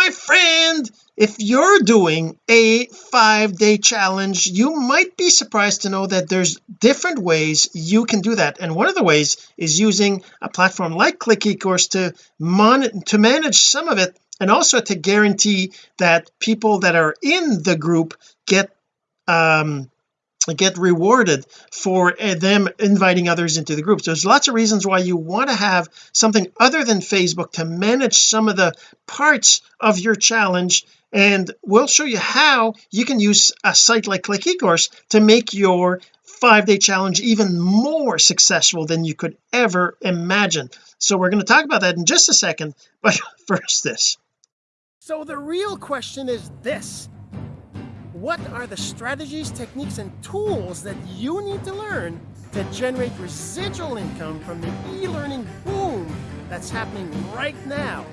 my friend if you're doing a five-day challenge you might be surprised to know that there's different ways you can do that. And one of the ways is using a platform like click ecourse to mon to manage some of it and also to guarantee that people that are in the group get um get rewarded for uh, them inviting others into the group. So there's lots of reasons why you want to have something other than Facebook to manage some of the parts of your challenge and we'll show you how you can use a site like click ecourse to make your five-day challenge even more successful than you could ever imagine. So we're going to talk about that in just a second but first this. So the real question is this what are the strategies, techniques, and tools that you need to learn to generate residual income from the e-learning boom that's happening right now?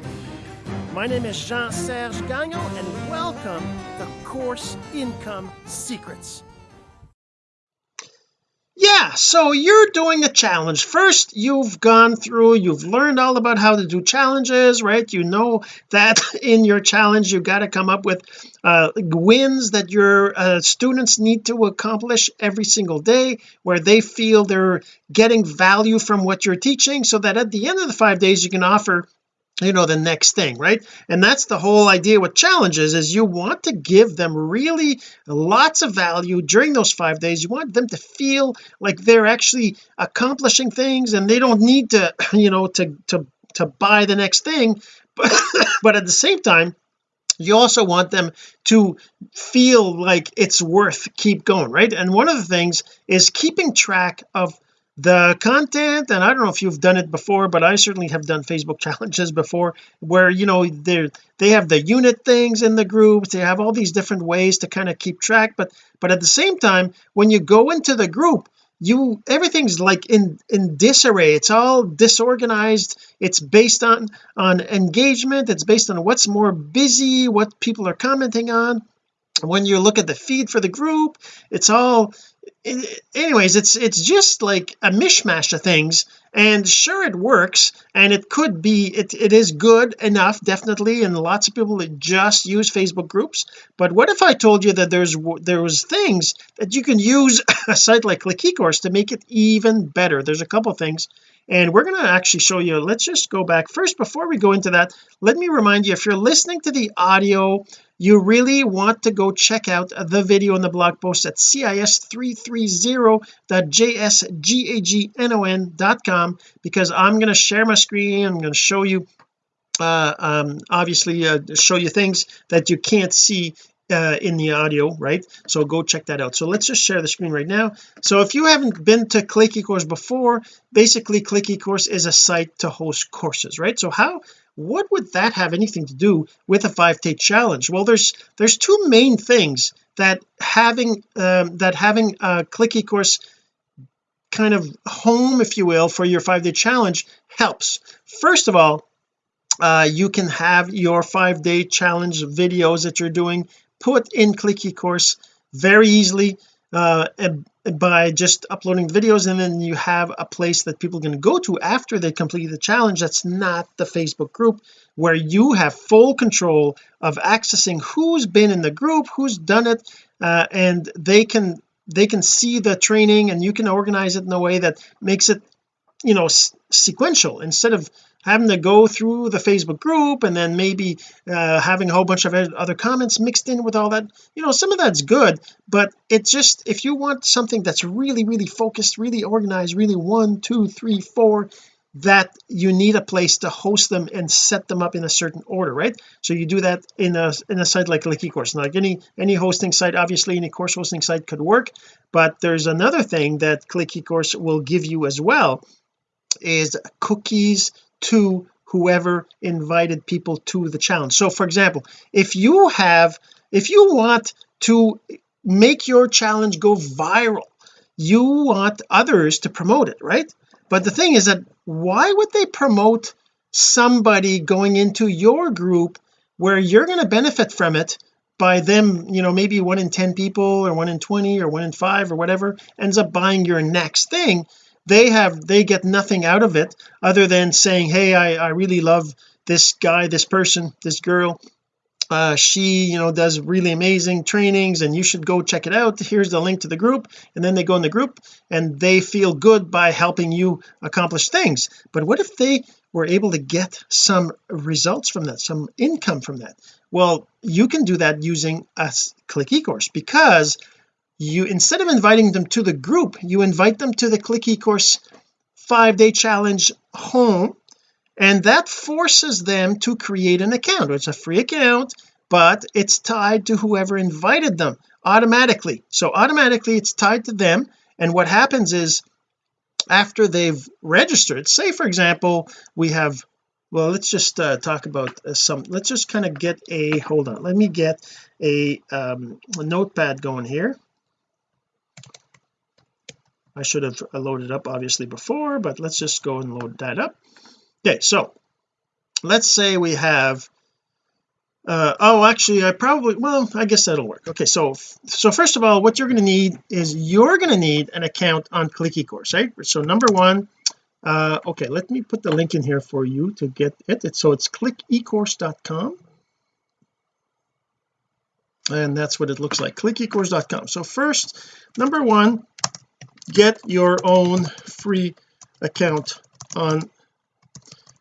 My name is Jean-Serge Gagnon, and welcome to Course Income Secrets so you're doing a challenge. First you've gone through you've learned all about how to do challenges right? You know that in your challenge you've got to come up with uh, wins that your uh, students need to accomplish every single day where they feel they're getting value from what you're teaching so that at the end of the five days you can offer you know the next thing right? And that's the whole idea with challenges is you want to give them really lots of value during those five days. You want them to feel like they're actually accomplishing things and they don't need to you know to to to buy the next thing. But but at the same time you also want them to feel like it's worth keep going right? And one of the things is keeping track of the content and I don't know if you've done it before but I certainly have done Facebook challenges before where you know they they have the unit things in the groups they have all these different ways to kind of keep track but but at the same time when you go into the group you everything's like in in disarray. It's all disorganized. It's based on on engagement. It's based on what's more busy what people are commenting on when you look at the feed for the group it's all anyways it's it's just like a mishmash of things and sure it works and it could be it, it is good enough definitely and lots of people that just use Facebook groups but what if I told you that there's there was things that you can use a site like Click eCourse to make it even better? There's a couple things and we're going to actually show you let's just go back. First before we go into that let me remind you if you're listening to the audio you really want to go check out the video in the blog post at cis330.jsgagnon.com because I'm going to share my screen I'm going to show you uh, um, obviously uh, show you things that you can't see uh, in the audio right? So go check that out. So let's just share the screen right now. So if you haven't been to click ecourse before basically click ecourse is a site to host courses right? So how what would that have anything to do with a five-day challenge? Well there's there's two main things that having um, that having a click ecourse kind of home if you will for your five-day challenge helps. First of all uh, you can have your five-day challenge videos that you're doing put in click ecourse very easily uh, by just uploading videos and then you have a place that people can go to after they complete the challenge that's not the Facebook group where you have full control of accessing who's been in the group who's done it uh, and they can they can see the training and you can organize it in a way that makes it you know sequential. Instead of having to go through the Facebook group and then maybe uh, having a whole bunch of other comments mixed in with all that you know some of that's good but it's just if you want something that's really really focused really organized really one two three four that you need a place to host them and set them up in a certain order right? So you do that in a in a site like Click eCourse like any any hosting site obviously any course hosting site could work but there's another thing that Click eCourse will give you as well is cookies to whoever invited people to the challenge. So for example if you have if you want to make your challenge go viral you want others to promote it right? But the thing is that why would they promote somebody going into your group where you're going to benefit from it by them you know maybe one in 10 people or one in 20 or one in 5 or whatever ends up buying your next thing they have they get nothing out of it other than saying hey I, I really love this guy this person this girl. Uh, she you know does really amazing trainings and you should go check it out. Here's the link to the group. And then they go in the group and they feel good by helping you accomplish things. But what if they were able to get some results from that some income from that? Well you can do that using a click ecourse because you instead of inviting them to the group you invite them to the click ecourse five day challenge home and that forces them to create an account. It's a free account but it's tied to whoever invited them automatically. So automatically it's tied to them and what happens is after they've registered say for example we have well let's just uh, talk about uh, some let's just kind of get a hold on let me get a, um, a notepad going here I should have loaded up obviously before but let's just go and load that up. Okay so let's say we have uh, oh actually I probably well I guess that'll work. Okay so so first of all what you're going to need is you're going to need an account on click ecourse right? So number one uh okay let me put the link in here for you to get it. It's, so it's clickecourse.com and that's what it looks like clickecourse.com so first number one get your own free account on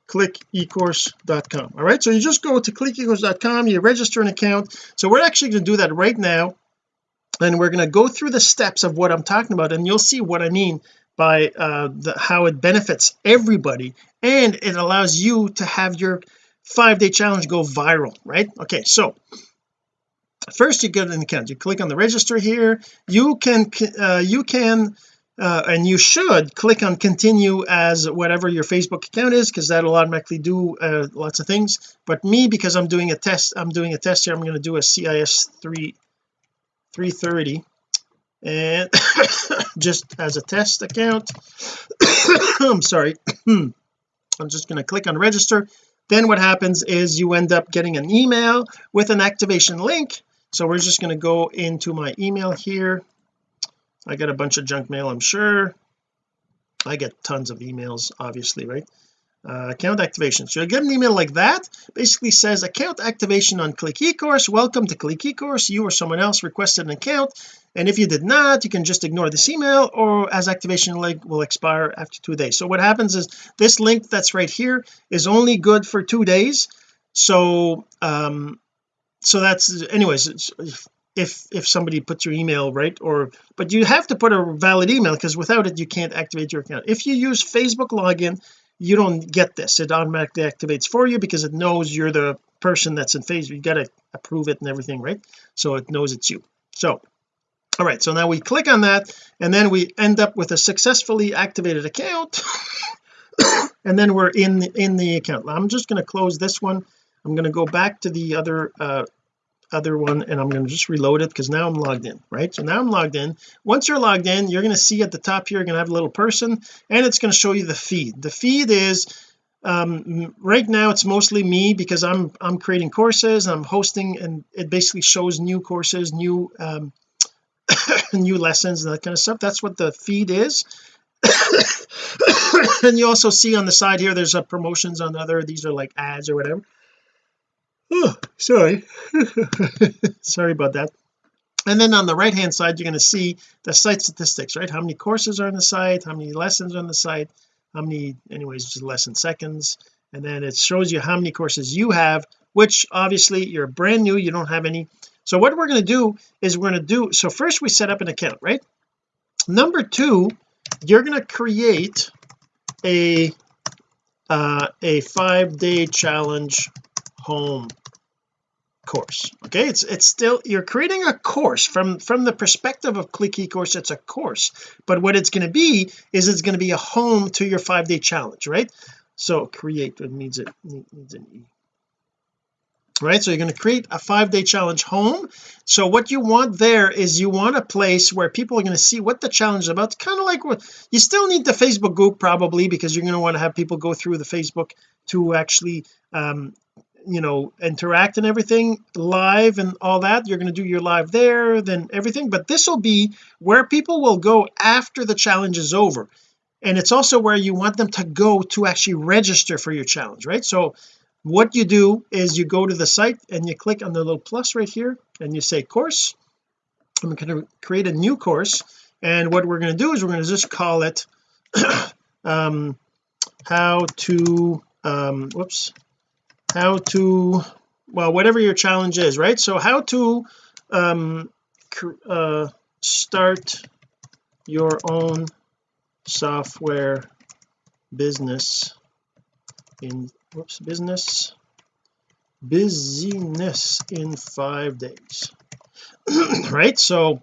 clickecourse.com all right so you just go to clickecourse.com you register an account. So we're actually going to do that right now and we're going to go through the steps of what I'm talking about and you'll see what I mean by uh the, how it benefits everybody and it allows you to have your five day challenge go viral right? Okay so first you get an account. You click on the register here. You can uh, you can uh, and you should click on continue as whatever your Facebook account is because that'll automatically do uh, lots of things. But me because I'm doing a test I'm doing a test here I'm going to do a CIS 3 330 and just as a test account I'm sorry I'm just going to click on register. Then what happens is you end up getting an email with an activation link. So we're just going to go into my email here I get a bunch of junk mail I'm sure. I get tons of emails obviously right? Uh, account activation. So you get an email like that basically says account activation on click ecourse. Welcome to click ecourse. You or someone else requested an account. And if you did not you can just ignore this email or as activation link will expire after two days. So what happens is this link that's right here is only good for two days. So um so that's anyways if if somebody puts your email right? Or but you have to put a valid email because without it you can't activate your account. If you use Facebook login you don't get this. It automatically activates for you because it knows you're the person that's in Facebook. You got to approve it and everything right? So it knows it's you. So all right. So now we click on that and then we end up with a successfully activated account. And then we're in in the account. I'm just going to close this one. I'm going to go back to the other uh, other one and I'm going to just reload it because now I'm logged in right? So now I'm logged in. Once you're logged in you're going to see at the top here you're going to have a little person and it's going to show you the feed. The feed is um right now it's mostly me because I'm I'm creating courses I'm hosting and it basically shows new courses new um new lessons and that kind of stuff. That's what the feed is. And you also see on the side here there's a promotions on other these are like ads or whatever oh sorry. Sorry about that. And then on the right hand side you're going to see the site statistics right? How many courses are on the site how many lessons are on the site how many anyways just lesson seconds. And then it shows you how many courses you have which obviously you're brand new you don't have any. So what we're going to do is we're going to do so first we set up an account right? Number two you're going to create a uh a five day challenge home course. Okay it's it's still you're creating a course. From from the perspective of click ecourse it's a course. But what it's going to be is it's going to be a home to your five day challenge right? So create it needs it needs an e. Right so you're going to create a five day challenge home. So what you want there is you want a place where people are going to see what the challenge is about. Kind of like what you still need the Facebook group probably because you're going to want to have people go through the Facebook to actually um you know interact and everything live and all that you're going to do your live there then everything. But this will be where people will go after the challenge is over. And it's also where you want them to go to actually register for your challenge right? So what you do is you go to the site and you click on the little plus right here and you say course. I'm going to create a new course. And what we're going to do is we're going to just call it um how to um whoops how to well whatever your challenge is right? So how to um uh start your own software business in whoops business busyness in five days. Right? So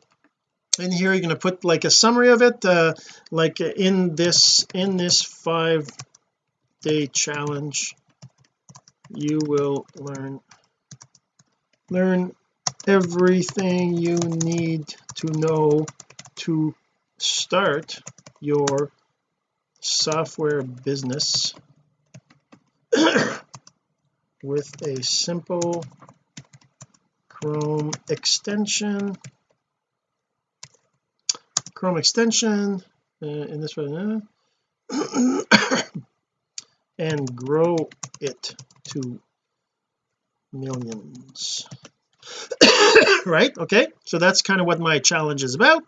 in here you're going to put like a summary of it uh, like in this in this five day challenge you will learn learn everything you need to know to start your software business with a simple Chrome extension. Chrome extension uh, in this one uh, and grow it to millions. Right? Okay. So that's kind of what my challenge is about.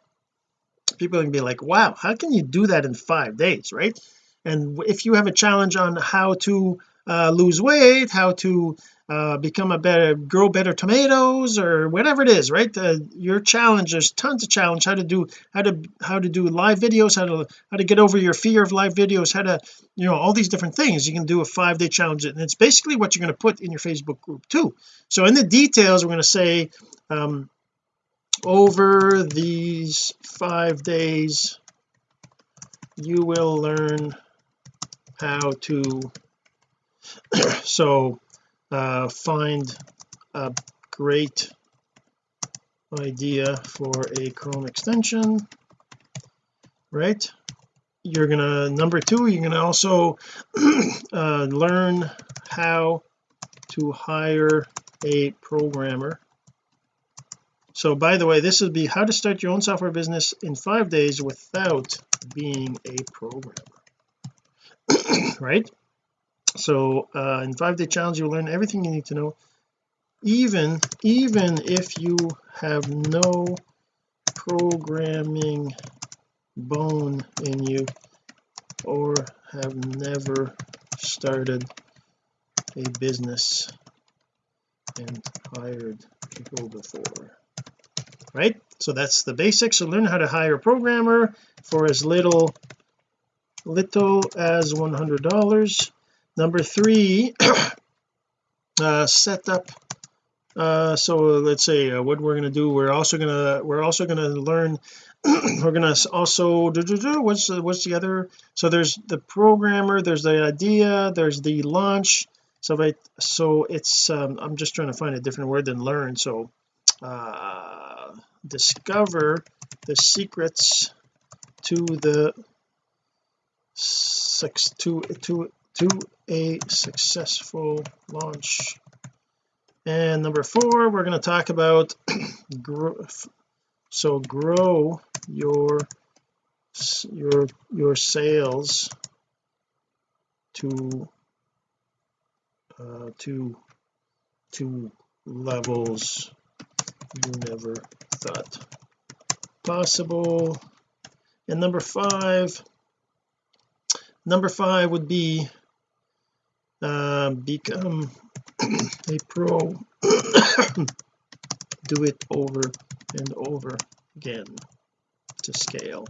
People can be like wow how can you do that in five days? Right? And if you have a challenge on how to uh, lose weight how to uh, become a better grow better tomatoes or whatever it is right? Uh, your challenge there's tons of challenge how to do how to how to do live videos how to how to get over your fear of live videos how to you know all these different things. You can do a five day challenge and it's basically what you're going to put in your Facebook group too. So in the details we're going to say um over these five days you will learn how to so uh, find a great idea for a Chrome extension right? You're gonna number two you're gonna also uh, learn how to hire a programmer. So by the way this would be how to start your own software business in five days without being a programmer right so uh, in five day challenge you'll learn everything you need to know. Even even if you have no programming bone in you or have never started a business and hired people before right? So that's the basics. So learn how to hire a programmer for as little little as $100 number three uh set up uh so let's say uh, what we're going to do we're also going to we're also going to learn we're going to also do, do, do, what's what's the other so there's the programmer there's the idea there's the launch so I so it's um, I'm just trying to find a different word than learn so uh discover the secrets to the six to to to a successful launch and number four we're going to talk about growth. so grow your your your sales to uh to to levels you never thought possible and number five number five would be uh, become a pro. Do it over and over again to scale.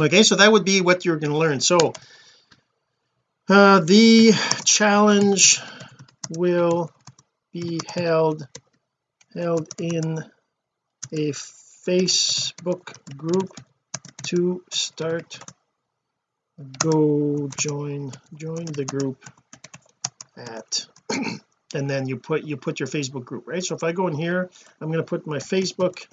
Okay so that would be what you're going to learn. So uh, the challenge will be held held in a Facebook group to start go join join the group at and then you put you put your Facebook group right? So if I go in here I'm going to put my Facebook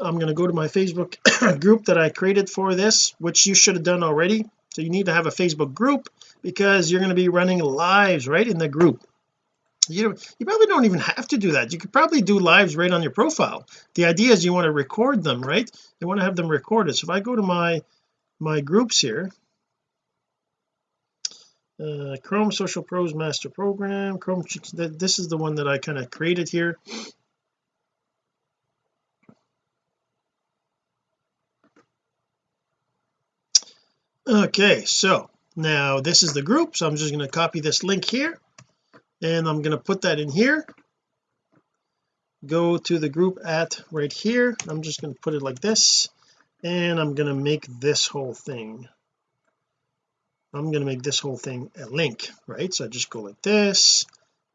I'm going to go to my Facebook group that I created for this which you should have done already. So you need to have a Facebook group because you're going to be running lives right in the group. You you probably don't even have to do that. You could probably do lives right on your profile. The idea is you want to record them right? You want to have them recorded. So if I go to my my groups here uh, Chrome Social Pros Master Program. Chrome this is the one that I kind of created here. Okay so now this is the group so I'm just going to copy this link here and I'm going to put that in here. Go to the group at right here. I'm just going to put it like this and I'm going to make this whole thing I'm going to make this whole thing a link right? So I just go like this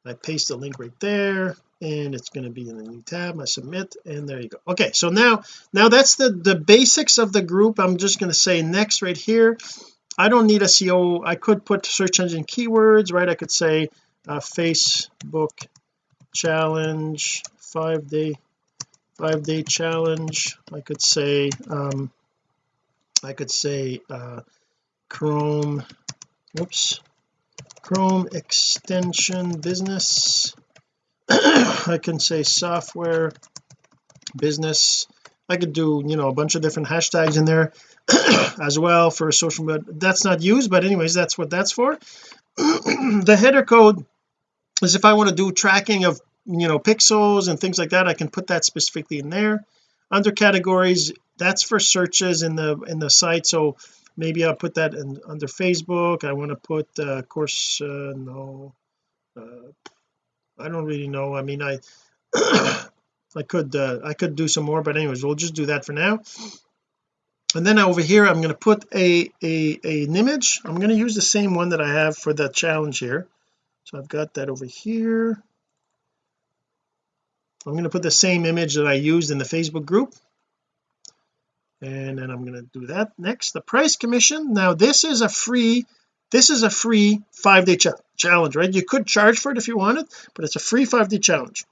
I paste the link right there and it's going to be in the new tab I submit and there you go. Okay so now now that's the the basics of the group. I'm just going to say next right here. I don't need a SEO I could put search engine keywords right? I could say uh, Facebook challenge five day five day challenge. I could say um I could say uh Chrome whoops Chrome extension business. I can say software business. I could do you know a bunch of different hashtags in there as well for social media that's not used but anyways that's what that's for. The header code is if I want to do tracking of you know pixels and things like that I can put that specifically in there. Under categories that's for searches in the in the site so maybe I'll put that in under Facebook. I want to put uh, of course uh, no uh, I don't really know. I mean I I could uh, I could do some more but anyways we'll just do that for now. And then over here I'm going to put a, a, a an image. I'm going to use the same one that I have for the challenge here. So I've got that over here. I'm going to put the same image that I used in the Facebook group and then I'm going to do that. Next the price commission. Now this is a free this is a free five-day ch challenge right? You could charge for it if you wanted but it's a free five-day challenge.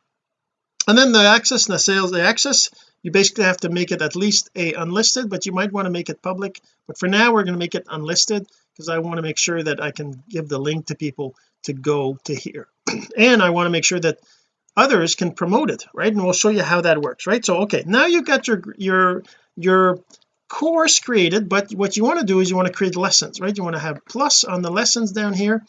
And then the access and the sales the access you basically have to make it at least a unlisted but you might want to make it public. But for now we're going to make it unlisted because I want to make sure that I can give the link to people to go to here. And I want to make sure that others can promote it right? And we'll show you how that works right? So okay now you've got your your your course created but what you want to do is you want to create lessons right? You want to have plus on the lessons down here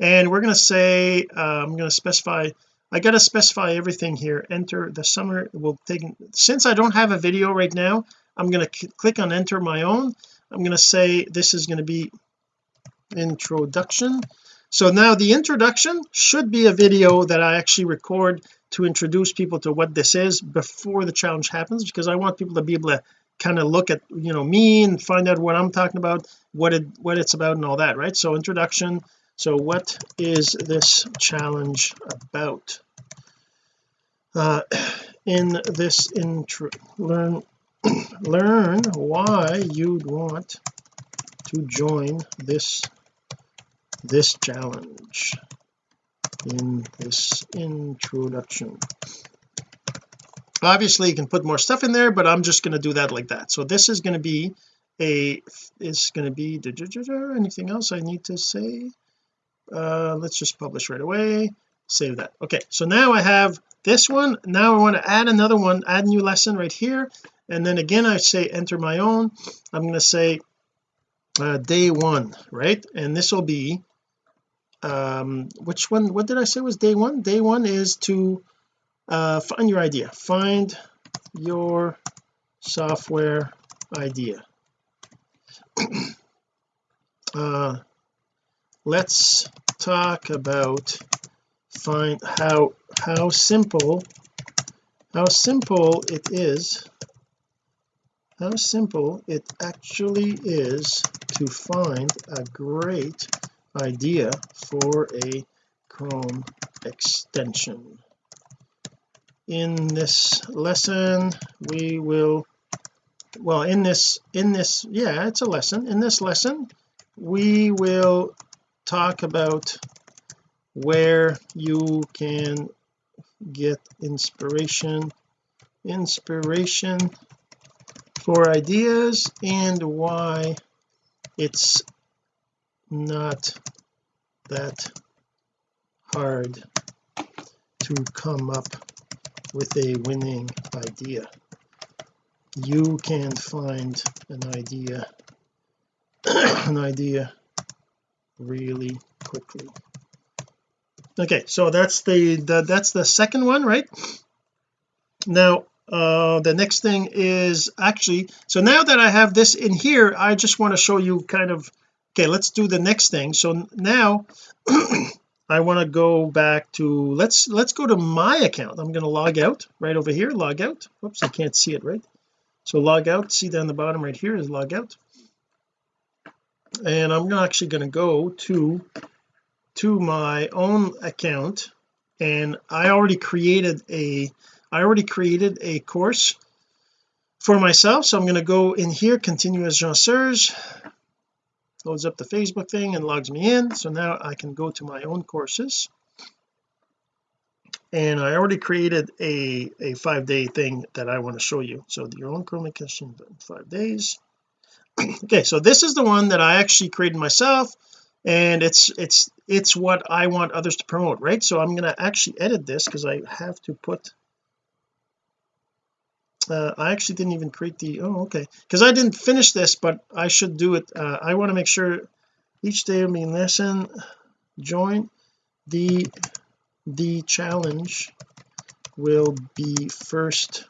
and we're going to say uh, I'm going to specify I got to specify everything here. Enter the summer will take since I don't have a video right now I'm going to click on enter my own. I'm going to say this is going to be introduction. So now the introduction should be a video that I actually record to introduce people to what this is before the challenge happens because I want people to be able to kind of look at you know me and find out what I'm talking about what it what it's about and all that right? So introduction. So what is this challenge about? Uh in this intro learn learn why you'd want to join this this challenge in this introduction obviously you can put more stuff in there but I'm just going to do that like that. So this is going to be a is going to be anything else I need to say? Uh let's just publish right away. Save that. Okay so now I have this one. Now I want to add another one add new lesson right here. And then again I say enter my own. I'm going to say uh, day one right? And this will be um which one what did I say was day one? Day one is to uh find your idea. Find your software idea. Uh let's talk about find how how simple how simple it is how simple it actually is to find a great idea for a Chrome extension in this lesson we will well in this in this yeah it's a lesson. In this lesson we will talk about where you can get inspiration inspiration for ideas and why it's not that hard to come up with a winning idea. You can find an idea an idea really quickly. Okay so that's the, the that's the second one right? Now uh the next thing is actually so now that I have this in here I just want to show you kind of okay let's do the next thing. So now I want to go back to let's let's go to my account. I'm going to log out right over here log out. Whoops I can't see it right? So log out. See down the bottom right here is log out. And I'm actually going to go to to my own account. And I already created a I already created a course for myself. So I'm going to go in here continue as Jean Serge loads up the Facebook thing and logs me in. So now I can go to my own courses. And I already created a a five day thing that I want to show you. So your own communication in five days. Okay so this is the one that I actually created myself and it's it's it's what I want others to promote right? So I'm going to actually edit this because I have to put uh, I actually didn't even create the oh okay. Because I didn't finish this but I should do it. Uh, I want to make sure each day of be lesson join. The the challenge will be first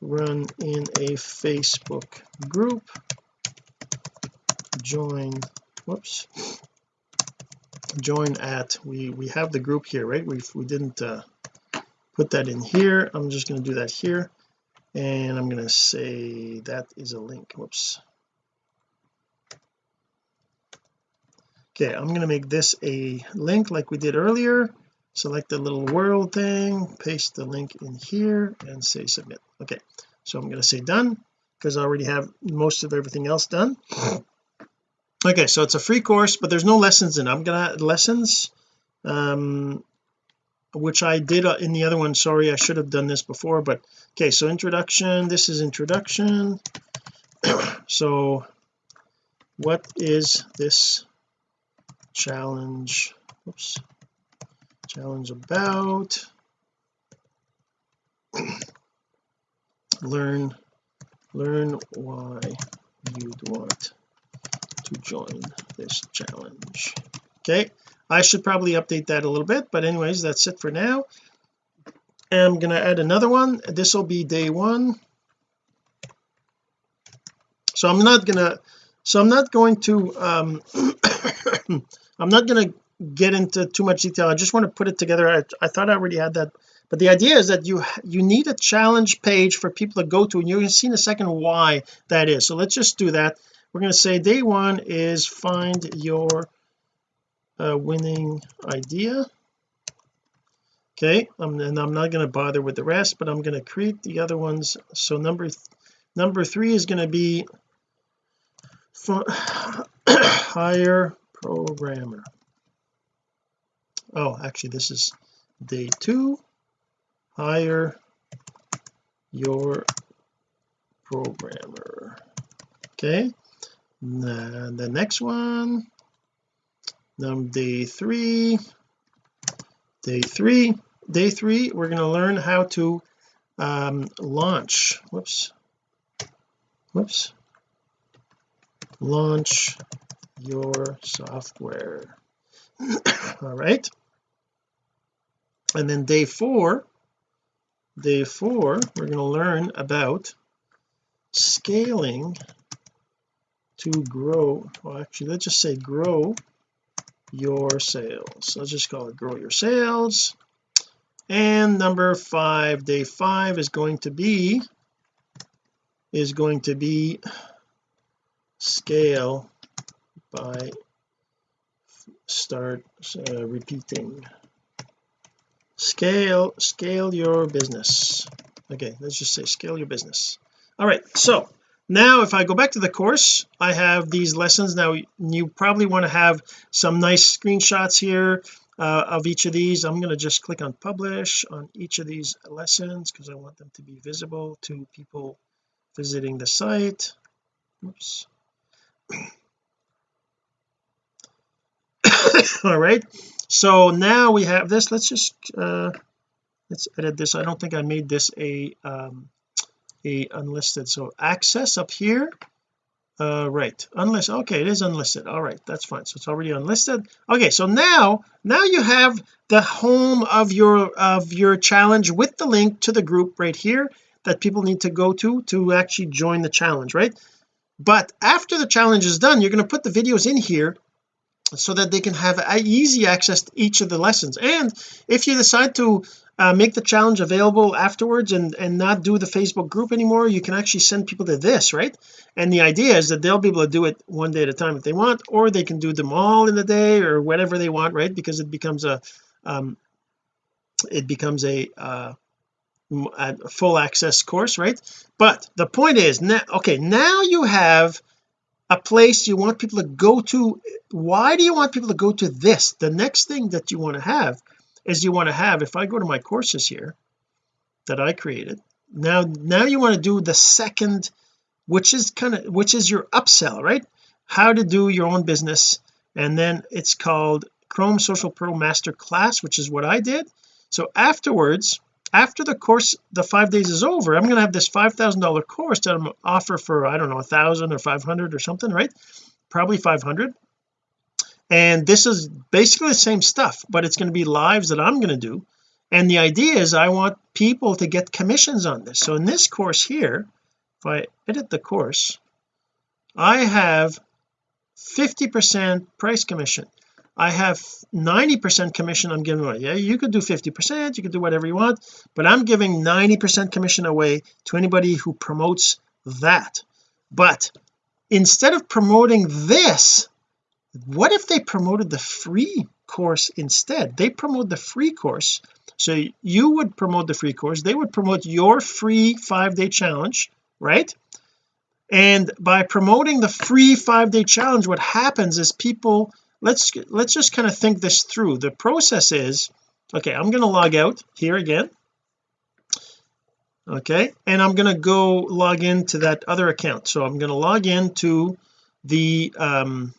run in a Facebook group. Join whoops. Join at we we have the group here right? We we didn't uh, put that in here. I'm just going to do that here and I'm going to say that is a link. Whoops. Okay I'm going to make this a link like we did earlier. Select the little world thing paste the link in here and say submit. Okay so I'm going to say done because I already have most of everything else done. Okay so it's a free course but there's no lessons in I'm gonna add lessons. Um which I did uh, in the other one. Sorry I should have done this before but okay so introduction. This is introduction. So what is this challenge? Oops. Challenge about. Learn learn why you'd want to join this challenge. Okay I should probably update that a little bit but anyways that's it for now. I'm going to add another one. This will be day one. So I'm not gonna so I'm not going to um I'm not going to get into too much detail. I just want to put it together. I, I thought I already had that. But the idea is that you you need a challenge page for people to go to and you're going to see in a second why that is. So let's just do that. We're going to say day one is find your uh, winning idea. Okay um, and I'm not going to bother with the rest but I'm going to create the other ones. So number th number three is going to be hire programmer. Oh actually this is day two. Hire your programmer. Okay and the next one um, day three. Day three. Day three we're going to learn how to um, launch. Whoops. Whoops. Launch your software. All right. And then day four day four we're going to learn about scaling to grow. Well actually let's just say grow your sales. Let's just call it grow your sales. And number five day five is going to be is going to be scale by start uh, repeating. Scale scale your business. Okay let's just say scale your business. All right so now if I go back to the course I have these lessons. Now you probably want to have some nice screenshots here uh, of each of these. I'm going to just click on publish on each of these lessons because I want them to be visible to people visiting the site. Oops. All right. So now we have this. Let's just uh let's edit this. I don't think I made this a um a unlisted. So access up here. Uh right. Unlisted okay it is unlisted. All right that's fine. So it's already unlisted. Okay so now now you have the home of your of your challenge with the link to the group right here that people need to go to to actually join the challenge right? But after the challenge is done you're going to put the videos in here so that they can have easy access to each of the lessons. And if you decide to uh, make the challenge available afterwards and and not do the Facebook group anymore. You can actually send people to this right? And the idea is that they'll be able to do it one day at a time if they want or they can do them all in a day or whatever they want right? Because it becomes a um it becomes a uh a full access course right? But the point is now okay now you have a place you want people to go to. Why do you want people to go to this? The next thing that you want to have is you want to have if I go to my courses here that I created now now you want to do the second which is kind of which is your upsell right? How to do your own business and then it's called Chrome Social Pro Master Class which is what I did. So afterwards after the course the five days is over I'm going to have this five thousand dollar course that I'm offer for I don't know a thousand or five hundred or something right? Probably 500 and this is basically the same stuff but it's going to be lives that I'm going to do. And the idea is I want people to get commissions on this. So in this course here if I edit the course I have 50 percent price commission. I have 90 percent commission I'm giving away. Yeah you could do 50 percent you could do whatever you want but I'm giving 90 percent commission away to anybody who promotes that. But instead of promoting this what if they promoted the free course instead? They promote the free course. So you would promote the free course. They would promote your free five-day challenge right? And by promoting the free five-day challenge what happens is people let's let's just kind of think this through. The process is okay I'm going to log out here again. Okay and I'm going to go log into that other account. So I'm going to log into the um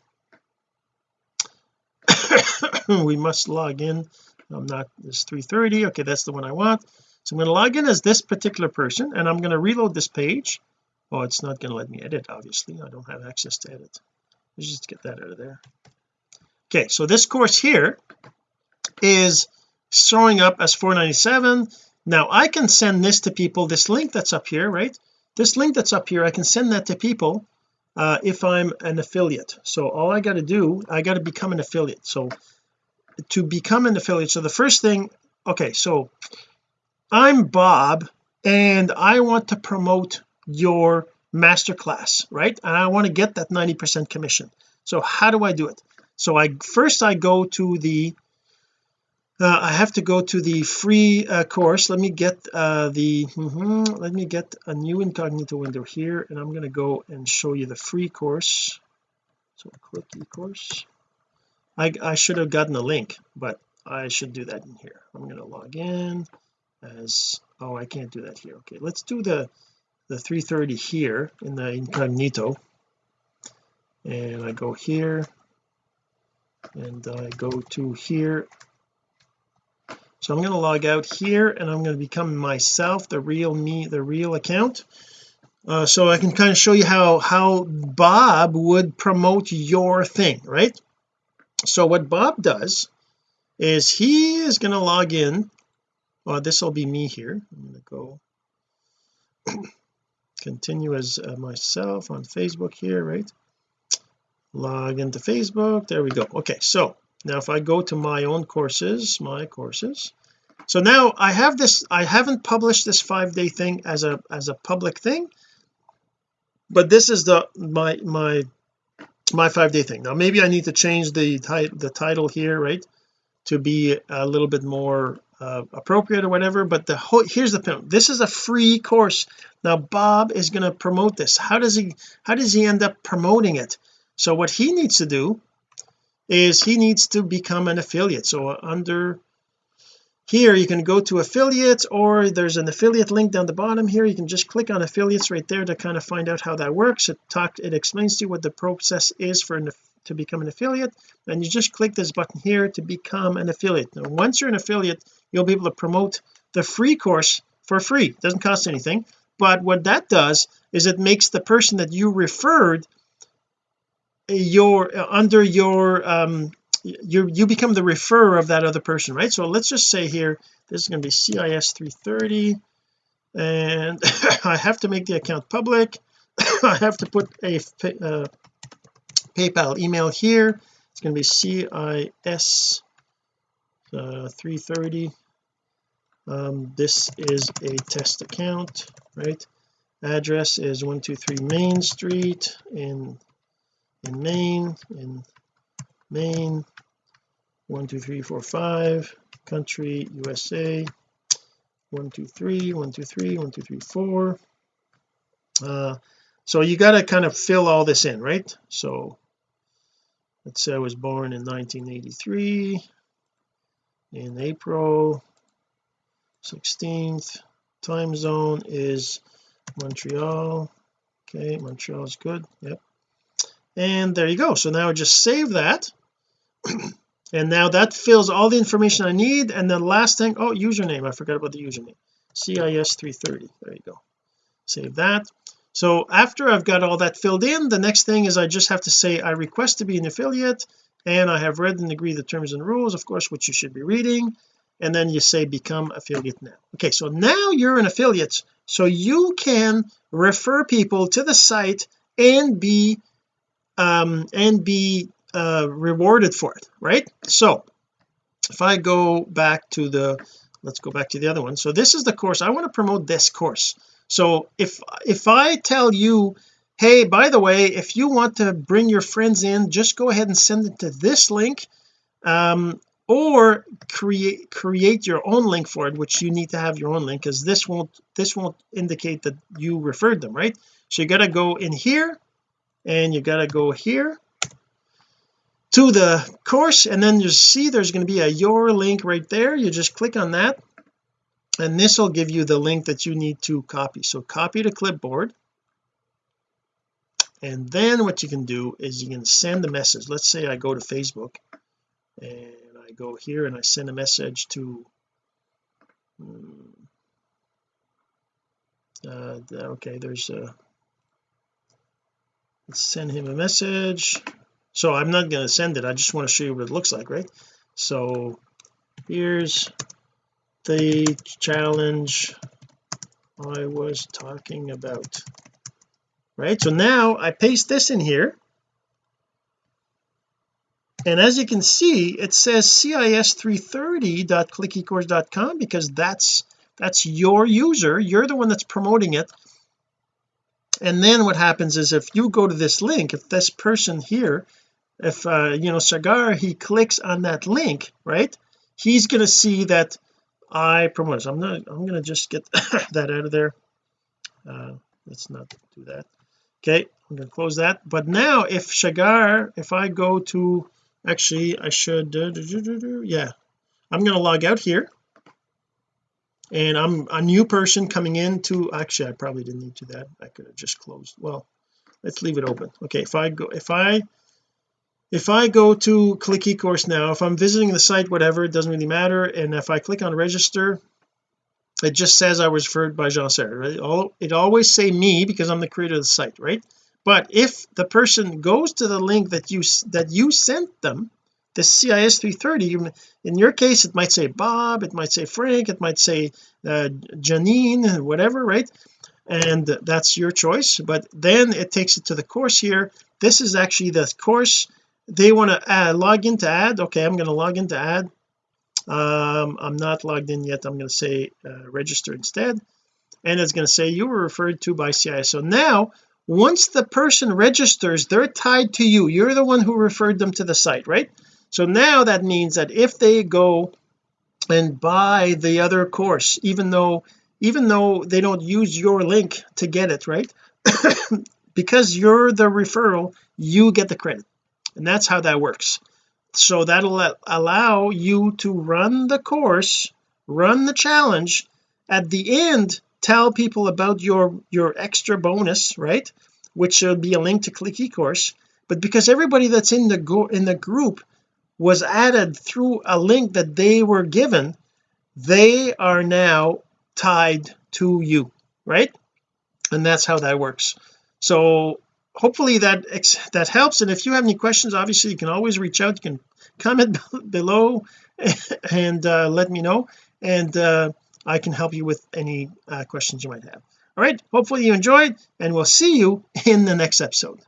we must log in. I'm not this 330 okay that's the one I want. So I'm going to log in as this particular person and I'm going to reload this page. Oh it's not going to let me edit obviously. I don't have access to edit. Let's just get that out of there. Okay so this course here is showing up as 497 now I can send this to people. This link that's up here right? This link that's up here I can send that to people uh, if I'm an affiliate. So all I got to do I got to become an affiliate. So to become an affiliate so the first thing okay so I'm Bob and I want to promote your masterclass right? And I want to get that 90 percent commission. So how do I do it? So I first I go to the uh, I have to go to the free uh, course. Let me get uh, the mm -hmm, let me get a new incognito window here and I'm going to go and show you the free course. So click e-course I, I should have gotten a link but I should do that in here. I'm going to log in as oh I can't do that here. Okay let's do the the 330 here in the incognito. And I go here and I go to here so I'm going to log out here and I'm going to become myself the real me the real account. Uh, so I can kind of show you how how Bob would promote your thing right? So what Bob does is he is going to log in. Well this will be me here. I'm going to go continue as uh, myself on Facebook here right? Log into Facebook. There we go. Okay so now if I go to my own courses my courses. So now I have this I haven't published this five day thing as a as a public thing but this is the my my my five day thing. Now maybe I need to change the the title here right to be a little bit more uh, appropriate or whatever but the whole here's the point this is a free course. Now Bob is going to promote this. How does he how does he end up promoting it? So what he needs to do is he needs to become an affiliate. So under here you can go to affiliates or there's an affiliate link down the bottom here. You can just click on affiliates right there to kind of find out how that works. It talk it explains to you what the process is for an, to become an affiliate. And you just click this button here to become an affiliate. Now once you're an affiliate you'll be able to promote the free course for free. It doesn't cost anything. But what that does is it makes the person that you referred your under your um you you become the referrer of that other person right? So let's just say here this is going to be CIS 330 and I have to make the account public. I have to put a uh, PayPal email here. It's going to be CIS uh, 330 um, this is a test account right? Address is 123 Main Street in in Maine in Maine one two three four five country USA one two three one two three one two three four. Uh so you got to kind of fill all this in right? So let's say I was born in 1983 in April 16th time zone is Montreal. Okay Montreal is good yep and there you go. So now I just save that. And now that fills all the information I need. And the last thing oh username. I forgot about the username. CIS 330 there you go. Save that. So after I've got all that filled in the next thing is I just have to say I request to be an affiliate. And I have read and agree the terms and rules of course which you should be reading. And then you say become affiliate now. Okay so now you're an affiliate. So you can refer people to the site and be um and be uh rewarded for it right? So if I go back to the let's go back to the other one. So this is the course. I want to promote this course. So if if I tell you hey by the way if you want to bring your friends in just go ahead and send it to this link um or create create your own link for it which you need to have your own link because this won't this won't indicate that you referred them right? So you got to go in here and you got to go here to the course and then you see there's going to be a your link right there. You just click on that and this will give you the link that you need to copy. So copy to clipboard and then what you can do is you can send a message. Let's say I go to Facebook and I go here and I send a message to hmm, uh, okay there's a send him a message. So I'm not going to send it. I just want to show you what it looks like right? So here's the challenge I was talking about right? So now I paste this in here. And as you can see it says cis330.clickycourse.com because that's that's your user. You're the one that's promoting it and then what happens is if you go to this link if this person here if uh you know Sagar he clicks on that link right he's going to see that I promote. So I'm not I'm going to just get that out of there. Uh let's not do that. Okay I'm going to close that. But now if Shagar if I go to actually I should uh, yeah I'm going to log out here and I'm a new person coming into actually I probably didn't need to that. I could have just closed. Well let's leave it open. Okay if I go if I if I go to click eCourse now if I'm visiting the site whatever it doesn't really matter. And if I click on register it just says I was referred by Jean-Serge right? All it always say me because I'm the creator of the site right? But if the person goes to the link that you that you sent them the CIS 330 in your case it might say Bob it might say Frank it might say uh, Janine whatever right? And that's your choice but then it takes it to the course here. This is actually the course they want to uh, log in to add. Okay I'm going to log in to add. Um I'm not logged in yet. I'm going to say uh, register instead. And it's going to say you were referred to by CIS so now once the person registers they're tied to you. You're the one who referred them to the site right so now that means that if they go and buy the other course even though even though they don't use your link to get it right? Because you're the referral you get the credit. And that's how that works. So that'll allow you to run the course run the challenge. At the end tell people about your your extra bonus right? Which should be a link to click eCourse but because everybody that's in the go in the group was added through a link that they were given they are now tied to you right? And that's how that works. So hopefully that that helps. And if you have any questions obviously you can always reach out you can comment below and uh, let me know. And uh, I can help you with any uh, questions you might have. All right hopefully you enjoyed and we'll see you in the next episode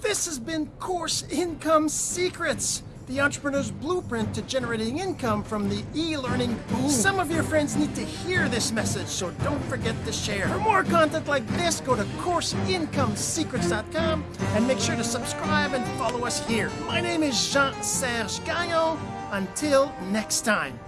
this has been course income secrets the entrepreneur's blueprint to generating income from the e-learning boom. Some of your friends need to hear this message, so don't forget to share. For more content like this, go to CourseIncomeSecrets.com and make sure to subscribe and follow us here. My name is Jean-Serge Gagnon. Until next time.